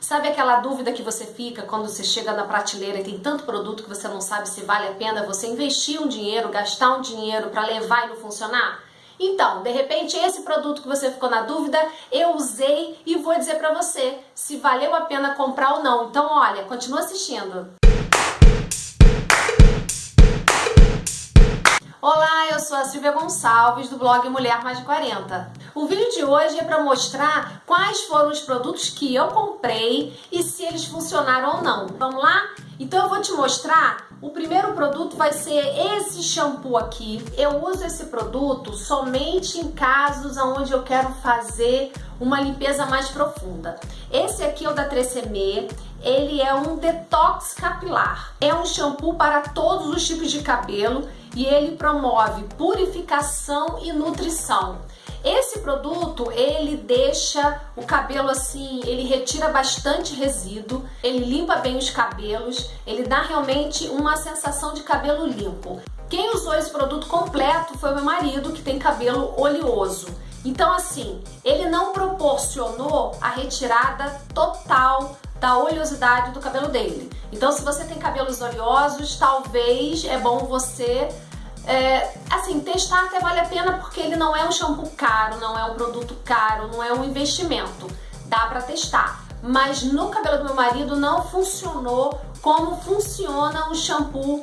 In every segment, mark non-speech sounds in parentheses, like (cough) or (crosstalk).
Sabe aquela dúvida que você fica quando você chega na prateleira e tem tanto produto que você não sabe se vale a pena você investir um dinheiro, gastar um dinheiro para levar e não funcionar? Então, de repente, esse produto que você ficou na dúvida, eu usei e vou dizer para você se valeu a pena comprar ou não. Então, olha, continua assistindo. Sou a Silvia Gonçalves do blog Mulher Mais de 40. O vídeo de hoje é para mostrar quais foram os produtos que eu comprei e se eles funcionaram ou não. Vamos lá? Então eu vou te mostrar, o primeiro produto vai ser esse shampoo aqui. Eu uso esse produto somente em casos onde eu quero fazer uma limpeza mais profunda. Esse aqui é o da 3CM, ele é um detox capilar. É um shampoo para todos os tipos de cabelo e ele promove purificação e nutrição. Esse produto, ele deixa o cabelo assim, ele retira bastante resíduo, ele limpa bem os cabelos, ele dá realmente uma sensação de cabelo limpo. Quem usou esse produto completo foi meu marido, que tem cabelo oleoso. Então assim, ele não proporcionou a retirada total da oleosidade do cabelo dele. Então se você tem cabelos oleosos, talvez é bom você é, assim, testar até vale a pena porque ele não é um shampoo caro, não é um produto caro, não é um investimento. Dá pra testar. Mas no cabelo do meu marido não funcionou como funciona um shampoo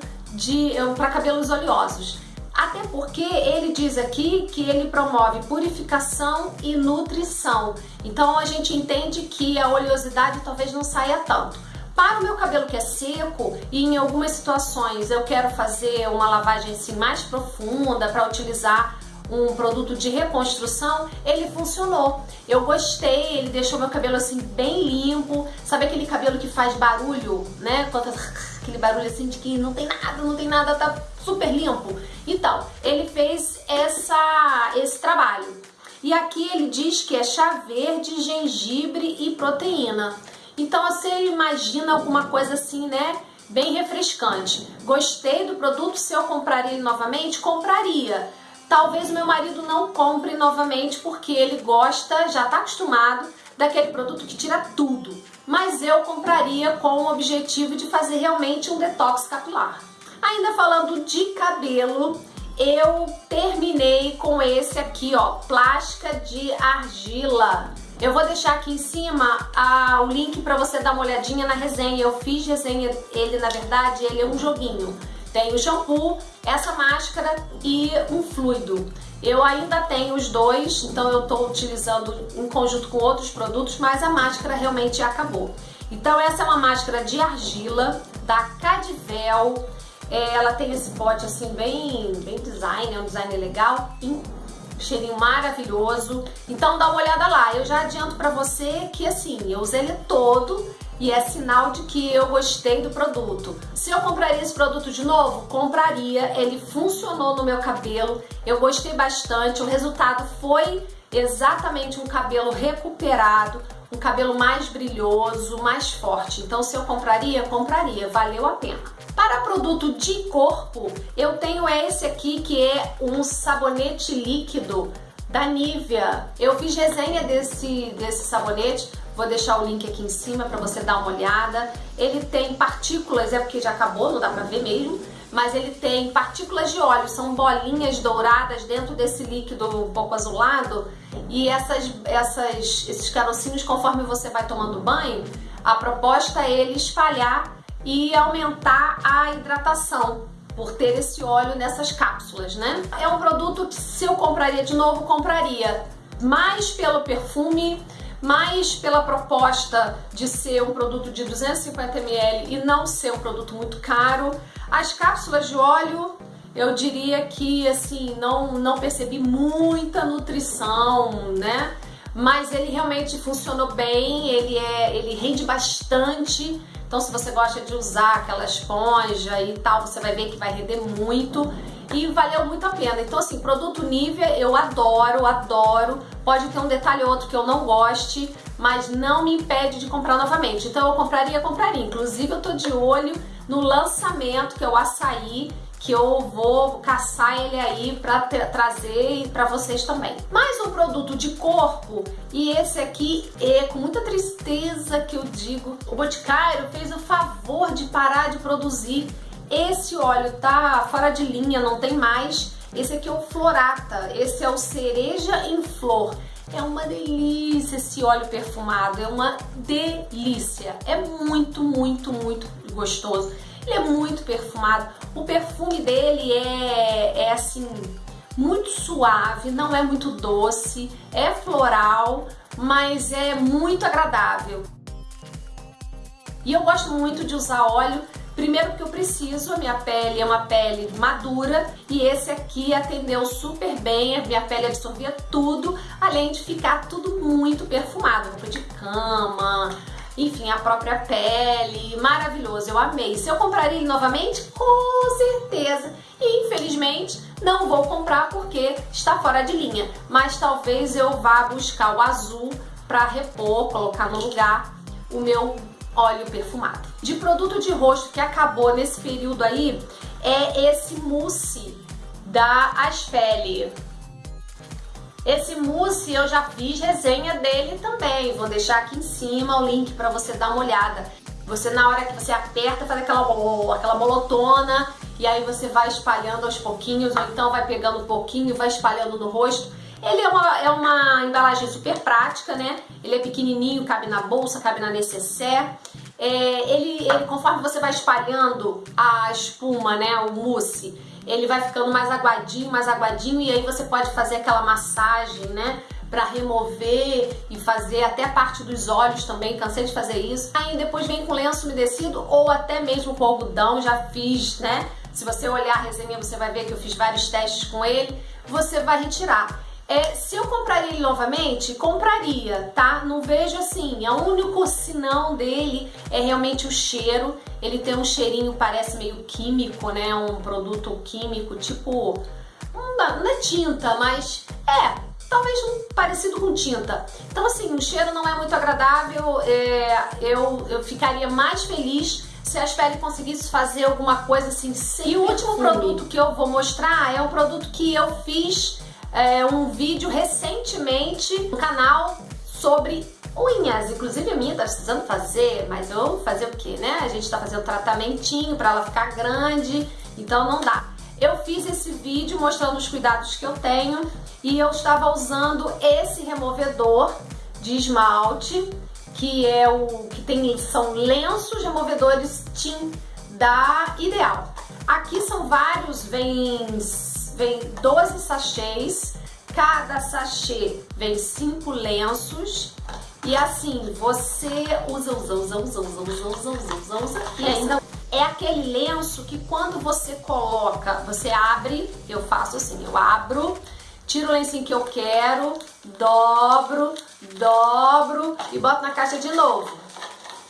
para cabelos oleosos. Até porque ele diz aqui que ele promove purificação e nutrição. Então a gente entende que a oleosidade talvez não saia tanto. Para o meu cabelo que é seco e em algumas situações eu quero fazer uma lavagem assim mais profunda para utilizar um produto de reconstrução, ele funcionou. Eu gostei, ele deixou meu cabelo assim bem limpo. Sabe aquele cabelo que faz barulho, né? (laughs) Aquele barulho assim de que não tem nada, não tem nada, tá super limpo. Então, ele fez essa, esse trabalho. E aqui ele diz que é chá verde, gengibre e proteína. Então você imagina alguma coisa assim, né? Bem refrescante. Gostei do produto, se eu compraria ele novamente, compraria. Talvez meu marido não compre novamente porque ele gosta, já está acostumado daquele produto que tira tudo. Mas eu compraria com o objetivo de fazer realmente um detox capilar. Ainda falando de cabelo, eu terminei com esse aqui, ó, plástica de argila. Eu vou deixar aqui em cima a, o link para você dar uma olhadinha na resenha. Eu fiz resenha, ele na verdade, ele é um joguinho. Tem o shampoo, essa máscara e um fluido. Eu ainda tenho os dois, então eu estou utilizando em conjunto com outros produtos, mas a máscara realmente acabou. Então essa é uma máscara de argila da Cadivel. É, ela tem esse pote assim bem, bem design, é um design legal cheirinho maravilhoso. Então dá uma olhada lá. Eu já adianto pra você que assim, eu usei ele todo e é sinal de que eu gostei do produto. Se eu compraria esse produto de novo, compraria. Ele funcionou no meu cabelo, eu gostei bastante. O resultado foi exatamente um cabelo recuperado, um cabelo mais brilhoso, mais forte. Então se eu compraria, compraria, valeu a pena. Para produto de corpo, eu tenho esse aqui que é um sabonete líquido da Nivea. Eu fiz resenha desse, desse sabonete, vou deixar o link aqui em cima para você dar uma olhada. Ele tem partículas, é porque já acabou, não dá pra ver mesmo, mas ele tem partículas de óleo, são bolinhas douradas dentro desse líquido um pouco azulado e essas, essas, esses carocinhos, conforme você vai tomando banho, a proposta é ele espalhar e aumentar a hidratação por ter esse óleo nessas cápsulas, né? É um produto que se eu compraria de novo, compraria mais pelo perfume, mais pela proposta de ser um produto de 250ml e não ser um produto muito caro. As cápsulas de óleo, eu diria que assim, não, não percebi muita nutrição, né? Mas ele realmente funcionou bem, ele, é, ele rende bastante. Então se você gosta de usar aquela esponja e tal, você vai ver que vai render muito e valeu muito a pena. Então assim, produto Nivea eu adoro, adoro. Pode ter um detalhe ou outro que eu não goste, mas não me impede de comprar novamente. Então eu compraria, compraria. Inclusive eu tô de olho no lançamento que é o açaí, que eu vou caçar ele aí para trazer para vocês também. Mais um produto de corpo e esse aqui é com muita tristeza que eu digo, o Boticário fez o favor de parar de produzir esse óleo, tá fora de linha, não tem mais. Esse aqui é o Florata, esse é o cereja em flor. É uma delícia esse óleo perfumado, é uma delícia. É muito, muito, muito gostoso. Ele é muito perfumado. O perfume dele é, é assim, muito suave, não é muito doce, é floral, mas é muito agradável. E eu gosto muito de usar óleo Primeiro porque eu preciso, a minha pele é uma pele madura e esse aqui atendeu super bem, a minha pele absorvia tudo, além de ficar tudo muito perfumado, roupa de cama, enfim, a própria pele, maravilhoso, eu amei. Se eu compraria ele novamente? Com certeza. E infelizmente não vou comprar porque está fora de linha, mas talvez eu vá buscar o azul para repor, colocar no lugar o meu óleo perfumado. De produto de rosto que acabou nesse período aí é esse mousse da Aspeli. Esse mousse eu já fiz resenha dele também, vou deixar aqui em cima o link para você dar uma olhada. Você na hora que você aperta faz aquela, aquela bolotona e aí você vai espalhando aos pouquinhos ou então vai pegando um pouquinho e vai espalhando no rosto. Ele é uma, é uma embalagem super prática, né? Ele é pequenininho, cabe na bolsa, cabe na necessaire. É, ele, ele, conforme você vai espalhando a espuma, né, o mousse, ele vai ficando mais aguadinho, mais aguadinho e aí você pode fazer aquela massagem, né? Pra remover e fazer até a parte dos olhos também, cansei de fazer isso. Aí depois vem com lenço umedecido ou até mesmo com algodão, já fiz, né? Se você olhar a resenha, você vai ver que eu fiz vários testes com ele. Você vai retirar. É, se eu compraria ele novamente, compraria, tá? Não vejo assim. O único sinão dele é realmente o cheiro. Ele tem um cheirinho, parece meio químico, né? Um produto químico, tipo. Não é tinta, mas é, talvez um parecido com tinta. Então, assim, o cheiro não é muito agradável. É, eu, eu ficaria mais feliz se a Aspele conseguisse fazer alguma coisa assim. Sem e o último produto que eu vou mostrar é um produto que eu fiz é, um vídeo recentemente no canal sobre unhas. Inclusive a minha tá precisando fazer, mas eu fazer o que, né? A gente tá fazendo tratamentinho para ela ficar grande, então não dá. Eu fiz esse vídeo mostrando os cuidados que eu tenho e eu estava usando esse removedor de esmalte, que é o que tem são lenços removedores Team da Ideal. Aqui são vários, vem vem 12 sachês, cada sachê vem 5 lenços e assim, você usa, usa, usa, usa, usa, usa, usa, usa, usa, usa e ainda é aquele lenço que quando você coloca, você abre, eu faço assim, eu abro, tiro o lencinho que eu quero, dobro, dobro e boto na caixa de novo.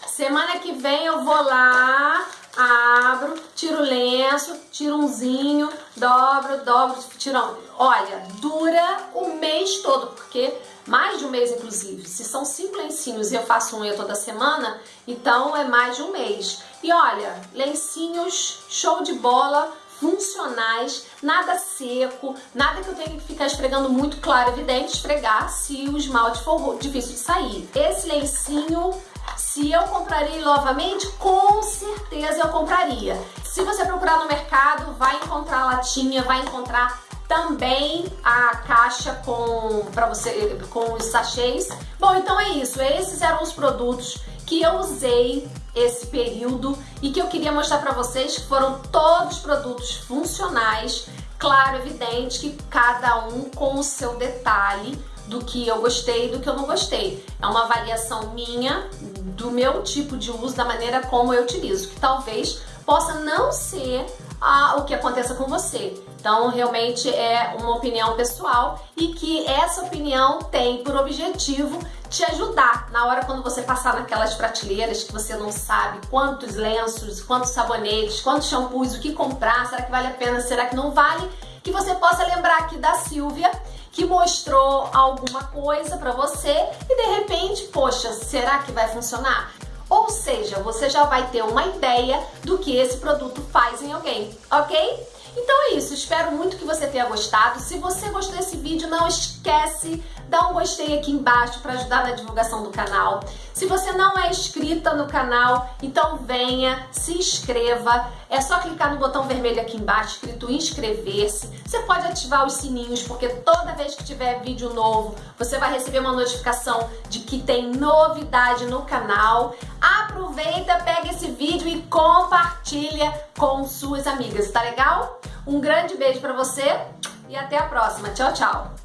Semana que vem eu vou lá, abro, tiro o lenço, tiro umzinho, dobro, dobro, tiro... Olha, dura o mês todo, porque mais de um mês inclusive. Se são cinco lencinhos e eu faço unha toda semana, então é mais de um mês. E olha, lencinhos show de bola, funcionais, nada seco, nada que eu tenha que ficar esfregando muito claro, evidente, esfregar se o esmalte for difícil de sair. Esse lencinho se eu compraria novamente, com certeza eu compraria. Se você procurar no mercado, vai encontrar latinha, vai encontrar também a caixa com para você com os sachês. Bom, então é isso. Esses eram os produtos que eu usei esse período e que eu queria mostrar para vocês que foram todos produtos funcionais, claro, evidente que cada um com o seu detalhe do que eu gostei e do que eu não gostei. É uma avaliação minha do meu tipo de uso, da maneira como eu utilizo, que talvez possa não ser ah, o que aconteça com você. Então, realmente é uma opinião pessoal e que essa opinião tem por objetivo te ajudar na hora quando você passar naquelas prateleiras que você não sabe quantos lenços, quantos sabonetes, quantos shampoos, o que comprar, será que vale a pena, será que não vale, que você possa lembrar aqui da Silvia que mostrou alguma coisa para você e de repente, poxa, será que vai funcionar? Ou seja, você já vai ter uma ideia do que esse produto faz em alguém, ok? Então é isso, espero muito que você tenha gostado. Se você gostou desse vídeo, não esquece, dá um gostei aqui embaixo para ajudar na divulgação do canal. Se você não é inscrita no canal, então venha, se inscreva. É só clicar no botão vermelho aqui embaixo, escrito inscrever-se. Você pode ativar os sininhos, porque toda vez que tiver vídeo novo, você vai receber uma notificação de que tem novidade no canal. Aproveita, pega esse vídeo e compartilha com suas amigas, tá legal? Um grande beijo para você e até a próxima. Tchau, tchau!